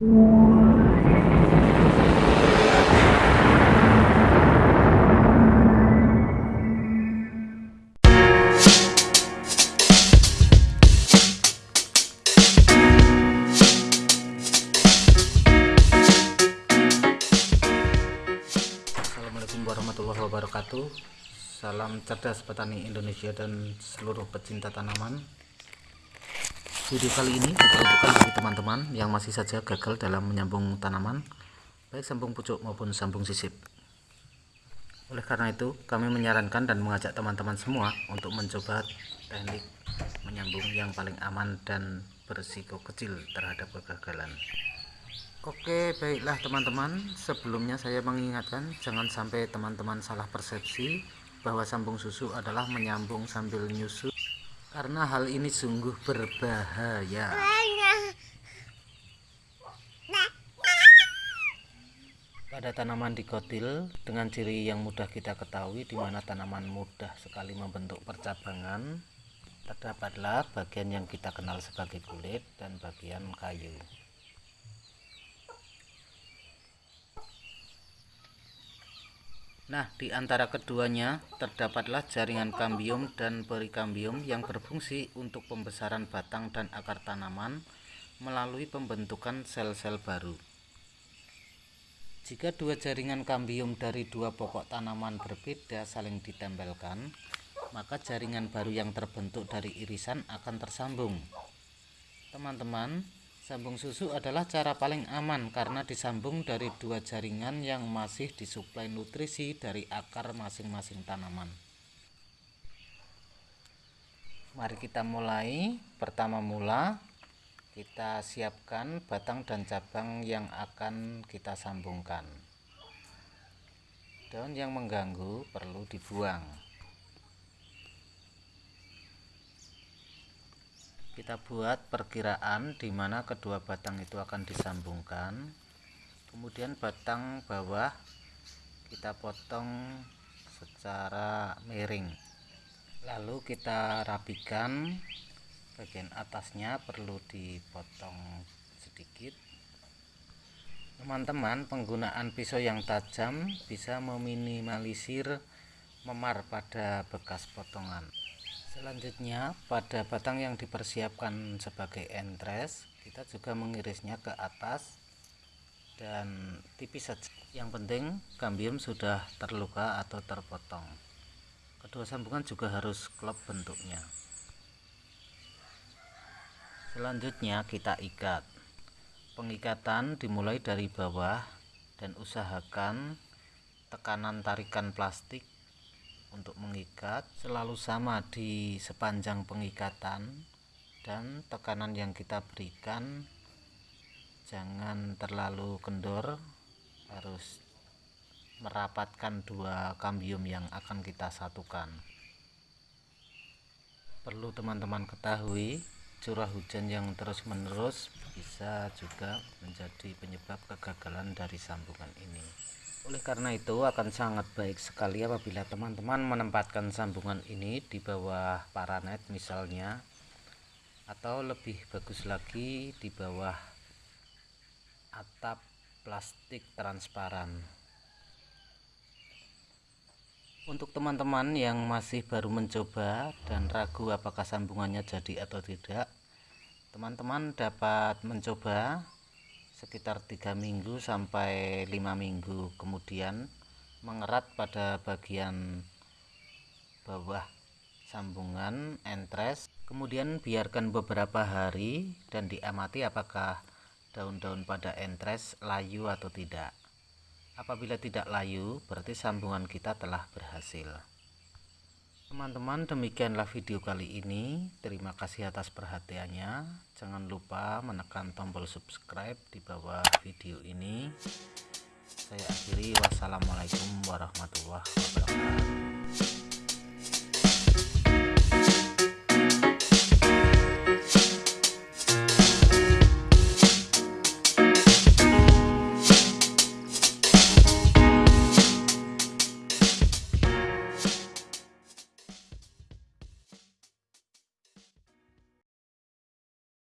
Assalamualaikum warahmatullahi wabarakatuh. Salam cerdas petani Indonesia dan seluruh pecinta tanaman Video kali ini diperuntukkan bagi teman-teman yang masih saja gagal dalam menyambung tanaman Baik sambung pucuk maupun sambung sisip. Oleh karena itu kami menyarankan dan mengajak teman-teman semua Untuk mencoba teknik menyambung yang paling aman dan berisiko kecil terhadap kegagalan. Oke baiklah teman-teman. Sebelumnya saya mengingatkan jangan sampai teman-teman salah persepsi bahwa sambung susu adalah menyambung sambil nyusu karena hal ini sungguh berbahaya. Pada tanaman dikotil dengan ciri yang mudah kita ketahui di mana tanaman mudah sekali membentuk percabangan. Terdapatlah bagian yang kita kenal sebagai kulit dan bagian kayu Nah, di antara keduanya terdapatlah jaringan kambium dan perikambium yang berfungsi untuk pembesaran batang dan akar tanaman melalui pembentukan sel-sel baru. Jika dua jaringan kambium dari dua pokok tanaman berbeda saling ditempelkan, maka jaringan baru yang terbentuk dari irisan akan tersambung. Teman-teman, Sambung susu adalah cara paling aman karena disambung dari dua jaringan yang masih disuplai nutrisi dari akar masing-masing tanaman. Mari kita mulai. Pertama mula kita siapkan batang dan cabang yang akan kita sambungkan. Daun yang mengganggu perlu dibuang. Kita buat perkiraan di mana kedua batang itu akan disambungkan. Kemudian batang bawah kita potong secara miring. Lalu kita rapikan. Bagian atasnya perlu dipotong sedikit. Teman-teman penggunaan pisau yang tajam bisa meminimalisir memar pada bekas potongan selanjutnya pada batang yang dipersiapkan sebagai entres kita juga mengirisnya ke atas dan tipis saja. Yang penting kambium sudah terluka atau terpotong. Kedua sambungan juga harus klop bentuknya. Selanjutnya kita ikat. Pengikatan dimulai dari bawah dan usahakan tekanan tarikan plastik untuk mengikat selalu sama di sepanjang pengikatan dan tekanan yang kita berikan. Jangan terlalu kendor harus merapatkan dua kambium yang akan kita satukan. Perlu teman-teman ketahui curah hujan yang terus menerus bisa juga menjadi penyebab kegagalan dari sambungan ini. Oleh karena itu akan sangat baik sekali apabila teman-teman menempatkan sambungan ini di bawah paranet misalnya atau lebih bagus lagi di bawah atap plastik transparan untuk teman-teman yang masih baru mencoba dan ragu apakah sambungannya jadi atau tidak teman-teman dapat mencoba sekitar tiga minggu sampai lima minggu kemudian mengerat pada bagian bawah sambungan entres. Kemudian biarkan beberapa hari dan diamati apakah daun-daun pada entres layu atau tidak apabila tidak layu berarti sambungan kita telah berhasil. Teman-teman demikianlah video kali ini. Terima kasih atas perhatiannya. Jangan lupa menekan tombol subscribe di bawah video ini. Saya akhiri. Wassalamualaikum warahmatullahi wabarakatuh